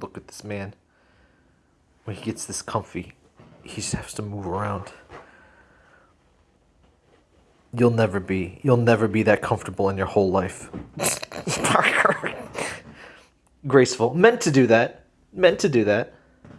look at this man. When he gets this comfy, he just has to move around. You'll never be. You'll never be that comfortable in your whole life. Graceful. Meant to do that. Meant to do that.